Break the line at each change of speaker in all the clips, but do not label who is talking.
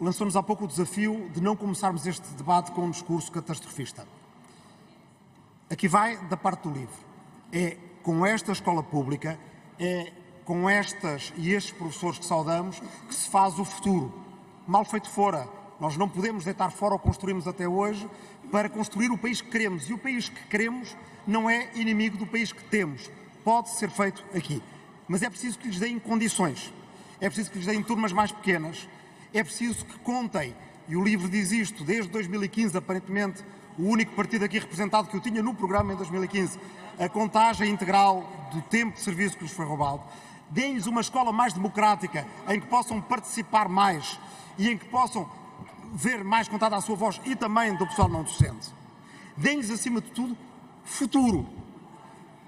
lançou-nos há pouco o desafio de não começarmos este debate com um discurso catastrofista. Aqui vai da parte do livro. É com esta escola pública, é com estas e estes professores que saudamos que se faz o futuro. Mal feito fora. Nós não podemos deitar fora o que construímos até hoje para construir o país que queremos. E o país que queremos não é inimigo do país que temos. Pode ser feito aqui. Mas é preciso que lhes deem condições. É preciso que lhes deem turmas mais pequenas. É preciso que contem, e o livro diz isto, desde 2015, aparentemente, o único partido aqui representado que eu tinha no programa em 2015, a contagem integral do tempo de serviço que lhes foi roubado. Deem-lhes uma escola mais democrática, em que possam participar mais e em que possam ver mais contada a sua voz e também do pessoal não docente. Deem-lhes, acima de tudo, futuro.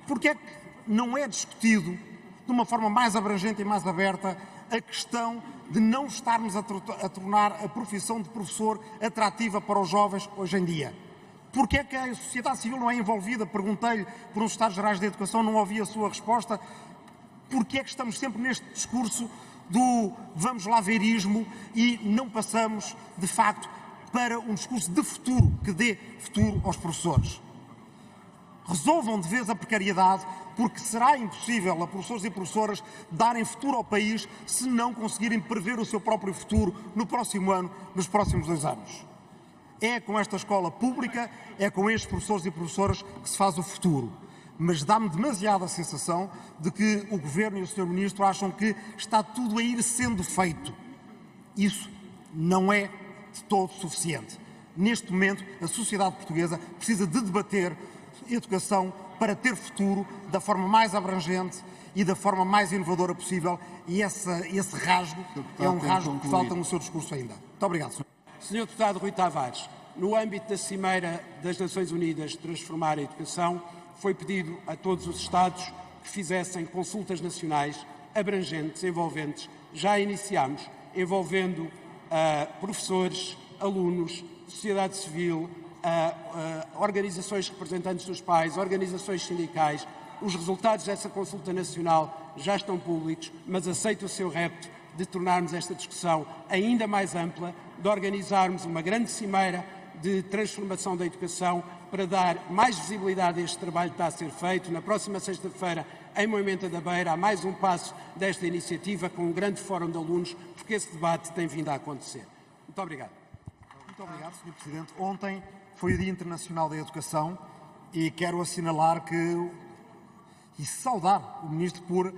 Porque é que não é discutido de uma forma mais abrangente e mais aberta a questão de não estarmos a, a tornar a profissão de professor atrativa para os jovens hoje em dia? Porque é que a sociedade civil não é envolvida? Perguntei-lhe por uns Estados Gerais da Educação, não ouvi a sua resposta. Porque é que estamos sempre neste discurso do vamos lá verismo e não passamos, de facto, para um discurso de futuro, que dê futuro aos professores? Resolvam de vez a precariedade, porque será impossível a professores e professoras darem futuro ao país se não conseguirem prever o seu próprio futuro no próximo ano, nos próximos dois anos. É com esta escola pública, é com estes professores e professoras que se faz o futuro. Mas dá-me demasiada sensação de que o Governo e o Sr. Ministro acham que está tudo a ir sendo feito. Isso não é de todo suficiente. Neste momento, a sociedade portuguesa precisa de debater educação para ter futuro da forma mais abrangente e da forma mais inovadora possível e essa, esse rasgo Deputado, é um rasgo que falta no seu discurso ainda. Muito obrigado, Sr.
Sr. Deputado Rui Tavares, no âmbito da Cimeira das Nações Unidas Transformar a Educação, foi pedido a todos os Estados que fizessem consultas nacionais abrangentes, envolventes. Já iniciamos, envolvendo uh, professores, alunos, sociedade civil, organizações representantes dos pais, organizações sindicais. Os resultados dessa consulta nacional já estão públicos, mas aceito o seu repto de tornarmos esta discussão ainda mais ampla, de organizarmos uma grande cimeira de transformação da educação para dar mais visibilidade a este trabalho que está a ser feito. Na próxima sexta-feira, em Moimenta da Beira, há mais um passo desta iniciativa com um grande fórum de alunos, porque esse debate tem vindo a acontecer. Muito obrigado.
Muito obrigado, Sr. Presidente. Ontem foi o Dia Internacional da Educação e quero assinalar que e saudar o Ministro por,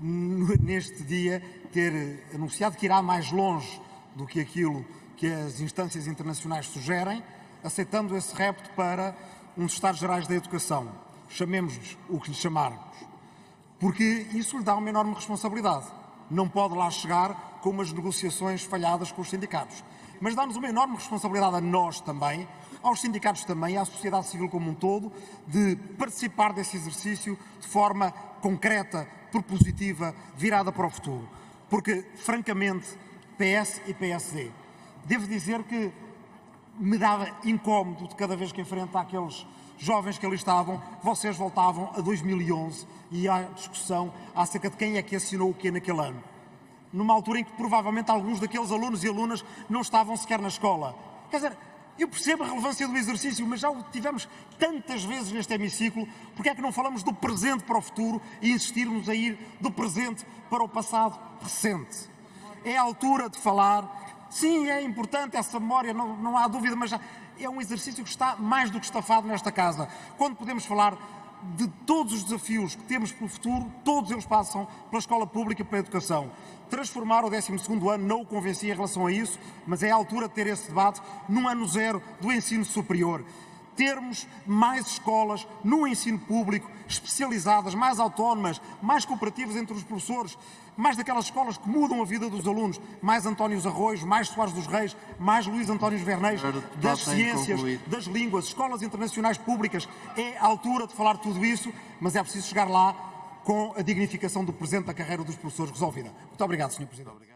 neste dia, ter anunciado que irá mais longe do que aquilo que as instâncias internacionais sugerem, aceitando esse repto para uns Estados Gerais da Educação. Chamemos-lhes o que lhe chamarmos. Porque isso lhe dá uma enorme responsabilidade. Não pode lá chegar com umas negociações falhadas com os sindicatos. Mas dá-nos uma enorme responsabilidade a nós também, aos sindicatos também, à sociedade civil como um todo, de participar desse exercício de forma concreta, propositiva, virada para o futuro. Porque, francamente, PS e PSD, devo dizer que me dava incómodo de cada vez que enfrenta aqueles jovens que ali estavam, vocês voltavam a 2011 e à discussão acerca de quem é que assinou o quê naquele ano. Numa altura em que provavelmente alguns daqueles alunos e alunas não estavam sequer na escola. Quer dizer, eu percebo a relevância do exercício, mas já o tivemos tantas vezes neste hemiciclo, porque é que não falamos do presente para o futuro e insistirmos a ir do presente para o passado recente? É a altura de falar, sim, é importante essa memória, não, não há dúvida, mas já é um exercício que está mais do que estafado nesta casa. Quando podemos falar de todos os desafios que temos pelo futuro, todos eles passam pela escola pública e pela educação. Transformar o 12º ano não o convenci em relação a isso, mas é a altura de ter esse debate num ano zero do ensino superior. Termos mais escolas no ensino público, especializadas, mais autónomas, mais cooperativas entre os professores, mais daquelas escolas que mudam a vida dos alunos, mais Antónios Arroios, mais Soares dos Reis, mais Luís António Verneis, das ciências, das línguas, escolas internacionais públicas. É a altura de falar tudo isso, mas é preciso chegar lá com a dignificação do presente da carreira dos professores resolvida. Muito obrigado, Sr. Presidente.